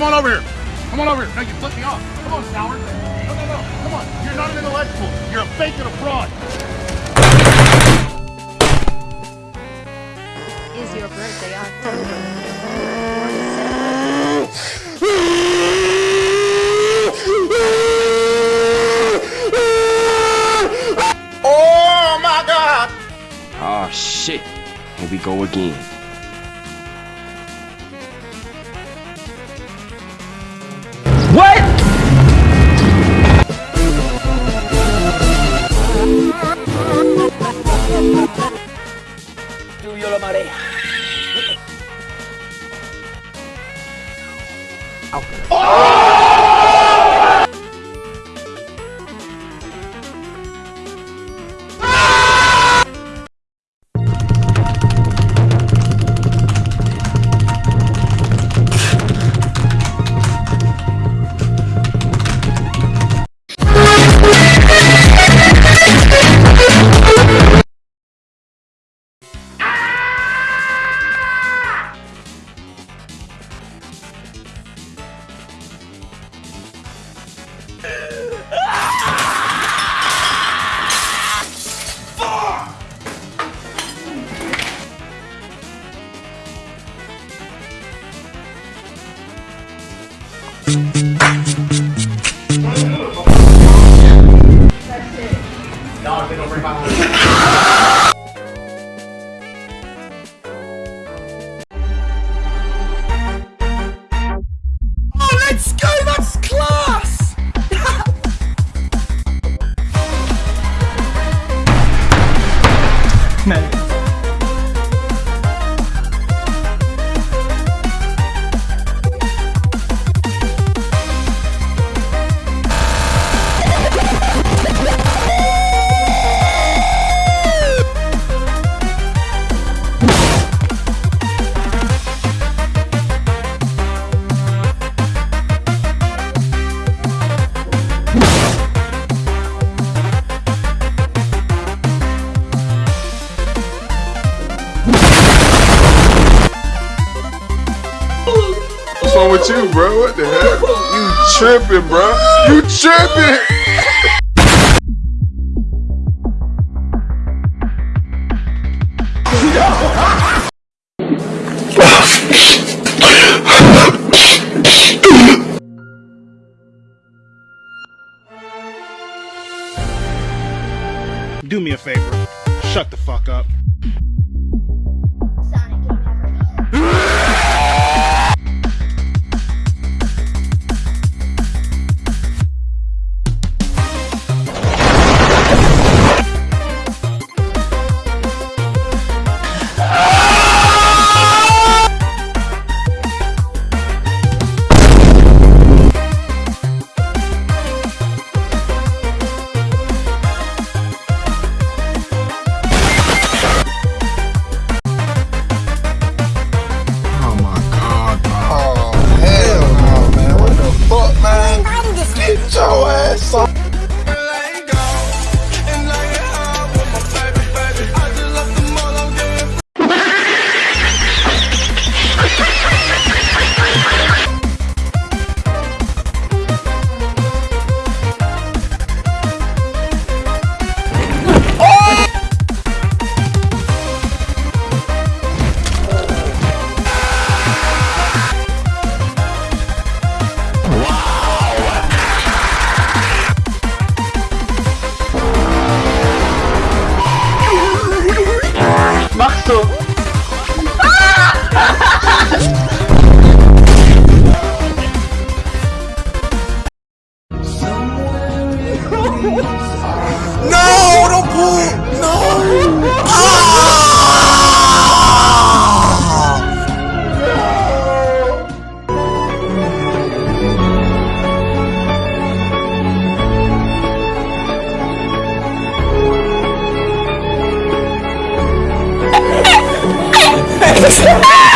Come on over here. Come on over here. No, you flip me off. Come on, Coward. No, no, no. Come on. You're not an intellectual. You're a fake and a fraud. Is your birthday October? Oh my God! Oh shit. Here we go again. everybody. Bye. What's wrong with you, bro? What the hell? You tripping, bro? You tripping? Do me a favor. Shut the fuck up. No, don't pull. No. Ah!